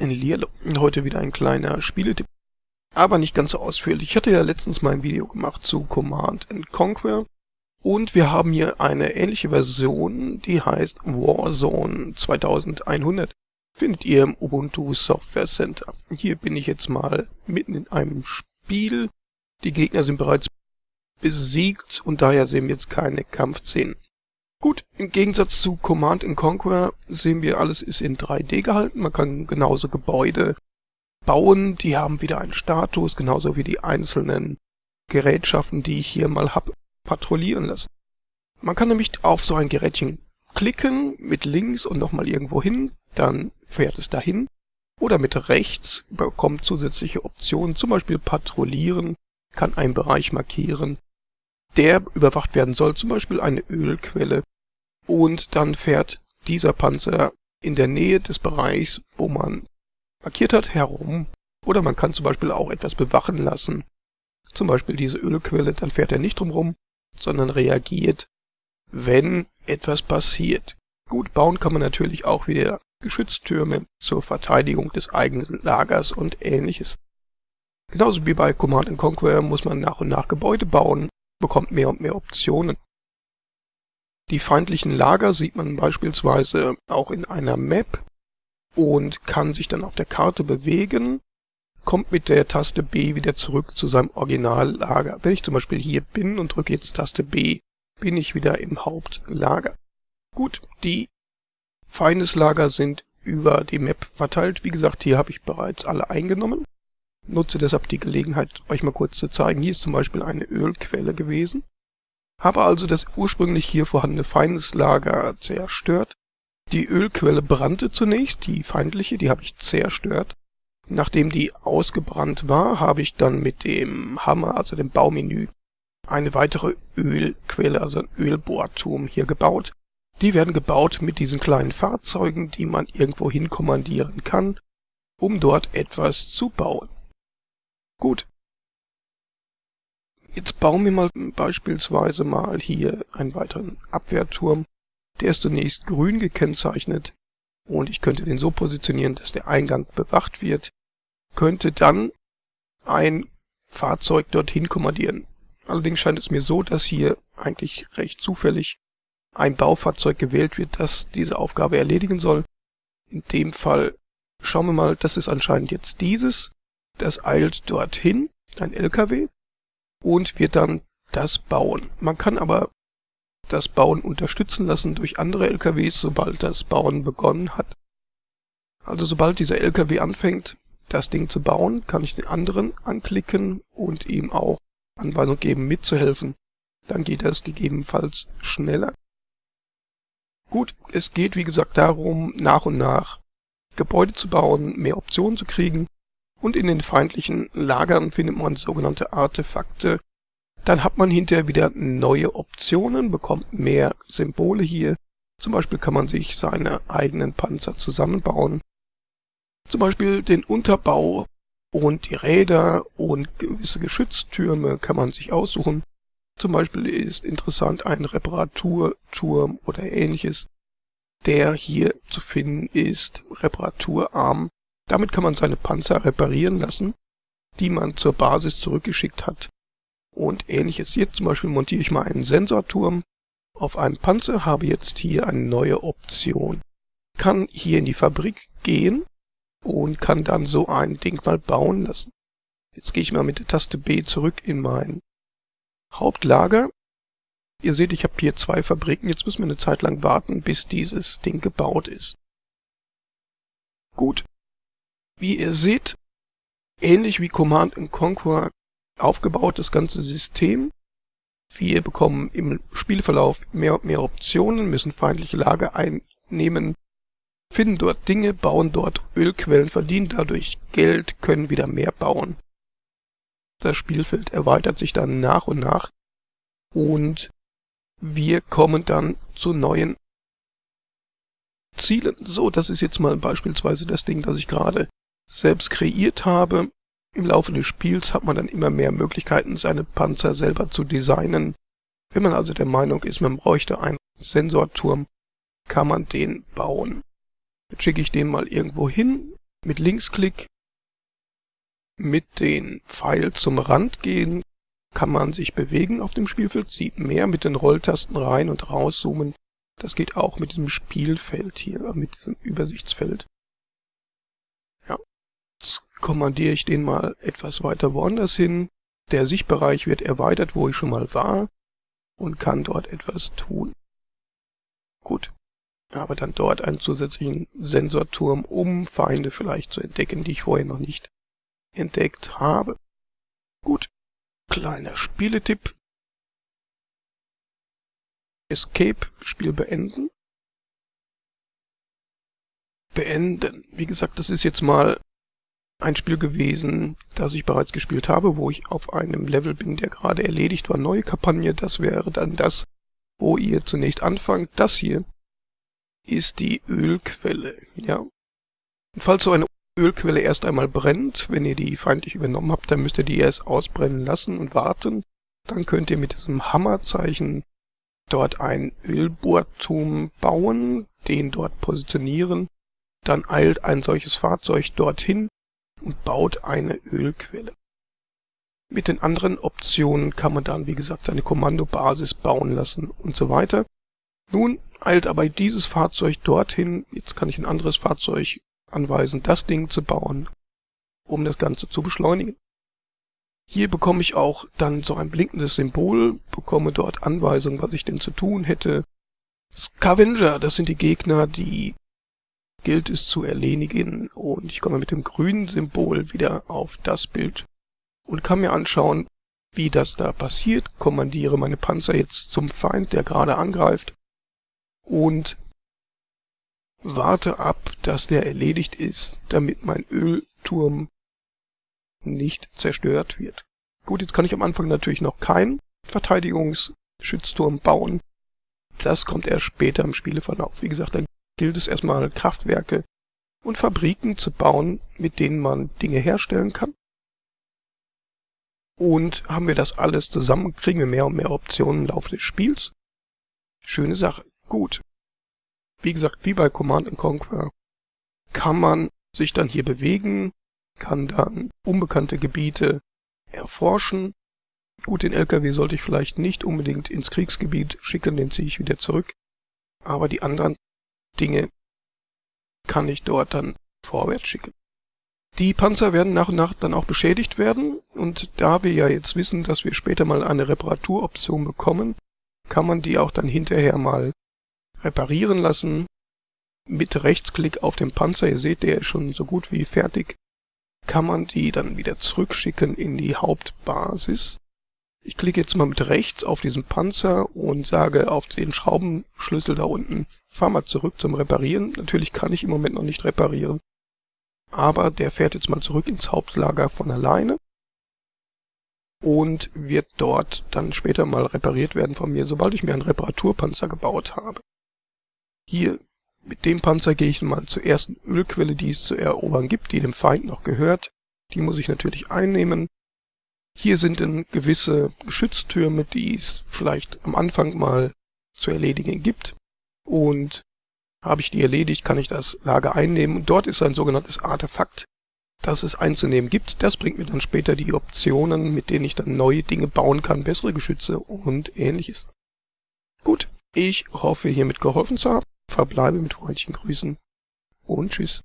In Lierlo. Heute wieder ein kleiner Spieletipp. Aber nicht ganz so ausführlich. Ich hatte ja letztens mal ein Video gemacht zu Command Conquer. Und wir haben hier eine ähnliche Version, die heißt Warzone 2100. Findet ihr im Ubuntu Software Center. Hier bin ich jetzt mal mitten in einem Spiel. Die Gegner sind bereits besiegt und daher sehen wir jetzt keine Kampfszenen. Gut, im Gegensatz zu Command Conquer sehen wir, alles ist in 3D gehalten. Man kann genauso Gebäude bauen, die haben wieder einen Status, genauso wie die einzelnen Gerätschaften, die ich hier mal hab, patrouillieren lassen. Man kann nämlich auf so ein Gerätchen klicken, mit links und nochmal irgendwo hin, dann fährt es dahin. Oder mit rechts bekommt zusätzliche Optionen, zum Beispiel patrouillieren, kann einen Bereich markieren, der überwacht werden soll, zum Beispiel eine Ölquelle und dann fährt dieser Panzer in der Nähe des Bereichs, wo man markiert hat, herum. Oder man kann zum Beispiel auch etwas bewachen lassen. Zum Beispiel diese Ölquelle, dann fährt er nicht drumherum, sondern reagiert, wenn etwas passiert. Gut, bauen kann man natürlich auch wieder Geschütztürme zur Verteidigung des eigenen Lagers und ähnliches. Genauso wie bei Command Conquer muss man nach und nach Gebäude bauen, bekommt mehr und mehr Optionen. Die feindlichen Lager sieht man beispielsweise auch in einer Map und kann sich dann auf der Karte bewegen, kommt mit der Taste B wieder zurück zu seinem Originallager. Wenn ich zum Beispiel hier bin und drücke jetzt Taste B, bin ich wieder im Hauptlager. Gut, die Feindeslager sind über die Map verteilt. Wie gesagt, hier habe ich bereits alle eingenommen. Nutze deshalb die Gelegenheit, euch mal kurz zu zeigen. Hier ist zum Beispiel eine Ölquelle gewesen. Habe also das ursprünglich hier vorhandene Feindeslager zerstört. Die Ölquelle brannte zunächst, die feindliche, die habe ich zerstört. Nachdem die ausgebrannt war, habe ich dann mit dem Hammer, also dem Baumenü, eine weitere Ölquelle, also ein Ölbohrturm hier gebaut. Die werden gebaut mit diesen kleinen Fahrzeugen, die man irgendwo hin kommandieren kann, um dort etwas zu bauen. Gut, Jetzt bauen wir mal beispielsweise mal hier einen weiteren Abwehrturm. Der ist zunächst grün gekennzeichnet und ich könnte den so positionieren, dass der Eingang bewacht wird, könnte dann ein Fahrzeug dorthin kommandieren. Allerdings scheint es mir so, dass hier eigentlich recht zufällig ein Baufahrzeug gewählt wird, das diese Aufgabe erledigen soll. In dem Fall schauen wir mal, das ist anscheinend jetzt dieses. Das eilt dorthin, ein LKW und wird dann das bauen. Man kann aber das Bauen unterstützen lassen durch andere LKWs, sobald das Bauen begonnen hat. Also sobald dieser LKW anfängt, das Ding zu bauen, kann ich den anderen anklicken und ihm auch Anweisung geben, mitzuhelfen. Dann geht das gegebenenfalls schneller. Gut, es geht wie gesagt darum, nach und nach Gebäude zu bauen, mehr Optionen zu kriegen und in den feindlichen Lagern findet man sogenannte Artefakte. Dann hat man hinterher wieder neue Optionen, bekommt mehr Symbole hier. Zum Beispiel kann man sich seine eigenen Panzer zusammenbauen. Zum Beispiel den Unterbau und die Räder und gewisse Geschütztürme kann man sich aussuchen. Zum Beispiel ist interessant ein Reparaturturm oder ähnliches, der hier zu finden ist, Reparaturarm. Damit kann man seine Panzer reparieren lassen, die man zur Basis zurückgeschickt hat. Und ähnliches. Jetzt zum Beispiel montiere ich mal einen Sensorturm auf einem Panzer, habe jetzt hier eine neue Option. Kann hier in die Fabrik gehen und kann dann so ein Ding mal bauen lassen. Jetzt gehe ich mal mit der Taste B zurück in mein Hauptlager. Ihr seht, ich habe hier zwei Fabriken. Jetzt müssen wir eine Zeit lang warten, bis dieses Ding gebaut ist. Gut, wie ihr seht, ähnlich wie Command Conquer aufgebaut das ganze System. Wir bekommen im Spielverlauf mehr und mehr Optionen, müssen feindliche Lager einnehmen, finden dort Dinge, bauen dort Ölquellen, verdienen dadurch Geld, können wieder mehr bauen. Das Spielfeld erweitert sich dann nach und nach und wir kommen dann zu neuen Zielen. So, das ist jetzt mal beispielsweise das Ding, das ich gerade selbst kreiert habe. Im Laufe des Spiels hat man dann immer mehr Möglichkeiten, seine Panzer selber zu designen. Wenn man also der Meinung ist, man bräuchte einen Sensorturm, kann man den bauen. Jetzt schicke ich den mal irgendwo hin mit Linksklick mit den Pfeil zum Rand gehen, kann man sich bewegen auf dem Spielfeld, sieht mehr mit den Rolltasten rein und rauszoomen. Das geht auch mit diesem Spielfeld hier, mit diesem Übersichtsfeld. Kommandiere ich den mal etwas weiter woanders hin. Der Sichtbereich wird erweitert, wo ich schon mal war und kann dort etwas tun. Gut, habe dann dort einen zusätzlichen Sensorturm, um Feinde vielleicht zu entdecken, die ich vorher noch nicht entdeckt habe. Gut, kleiner Spieletipp. Escape, Spiel beenden. Beenden. Wie gesagt, das ist jetzt mal ein Spiel gewesen, das ich bereits gespielt habe, wo ich auf einem Level bin, der gerade erledigt war. Neue Kampagne, das wäre dann das, wo ihr zunächst anfangt. Das hier ist die Ölquelle, ja. Und falls so eine Ölquelle erst einmal brennt, wenn ihr die feindlich übernommen habt, dann müsst ihr die erst ausbrennen lassen und warten. Dann könnt ihr mit diesem Hammerzeichen dort ein Ölbohrturm bauen, den dort positionieren. Dann eilt ein solches Fahrzeug dorthin und baut eine Ölquelle. Mit den anderen Optionen kann man dann, wie gesagt, seine Kommandobasis bauen lassen und so weiter. Nun eilt aber dieses Fahrzeug dorthin, jetzt kann ich ein anderes Fahrzeug anweisen, das Ding zu bauen, um das Ganze zu beschleunigen. Hier bekomme ich auch dann so ein blinkendes Symbol, bekomme dort Anweisungen, was ich denn zu tun hätte. Scavenger, das sind die Gegner, die gilt es zu erledigen und ich komme mit dem grünen Symbol wieder auf das Bild und kann mir anschauen, wie das da passiert, kommandiere meine Panzer jetzt zum Feind, der gerade angreift und warte ab, dass der erledigt ist, damit mein Ölturm nicht zerstört wird. Gut, jetzt kann ich am Anfang natürlich noch keinen Verteidigungsschützturm bauen. Das kommt erst später im Spieleverlauf. Wie gesagt, gilt es erstmal Kraftwerke und Fabriken zu bauen, mit denen man Dinge herstellen kann. Und haben wir das alles zusammen, kriegen wir mehr und mehr Optionen im Laufe des Spiels. Schöne Sache. Gut. Wie gesagt, wie bei Command Conquer kann man sich dann hier bewegen, kann dann unbekannte Gebiete erforschen. Gut, den LKW sollte ich vielleicht nicht unbedingt ins Kriegsgebiet schicken, den ziehe ich wieder zurück. Aber die anderen Dinge kann ich dort dann vorwärts schicken. Die Panzer werden nach und nach dann auch beschädigt werden und da wir ja jetzt wissen, dass wir später mal eine Reparaturoption bekommen, kann man die auch dann hinterher mal reparieren lassen. Mit Rechtsklick auf dem Panzer, ihr seht, der ist schon so gut wie fertig, kann man die dann wieder zurückschicken in die Hauptbasis. Ich klicke jetzt mal mit rechts auf diesen Panzer und sage auf den Schraubenschlüssel da unten, fahr mal zurück zum Reparieren. Natürlich kann ich im Moment noch nicht reparieren, aber der fährt jetzt mal zurück ins Hauptlager von alleine und wird dort dann später mal repariert werden von mir, sobald ich mir einen Reparaturpanzer gebaut habe. Hier mit dem Panzer gehe ich mal zur ersten Ölquelle, die es zu erobern gibt, die dem Feind noch gehört. Die muss ich natürlich einnehmen. Hier sind dann gewisse Geschütztürme, die es vielleicht am Anfang mal zu erledigen gibt. Und habe ich die erledigt, kann ich das Lager einnehmen. Und dort ist ein sogenanntes Artefakt, das es einzunehmen gibt. Das bringt mir dann später die Optionen, mit denen ich dann neue Dinge bauen kann, bessere Geschütze und ähnliches. Gut, ich hoffe hiermit geholfen zu haben verbleibe mit freundlichen Grüßen und tschüss.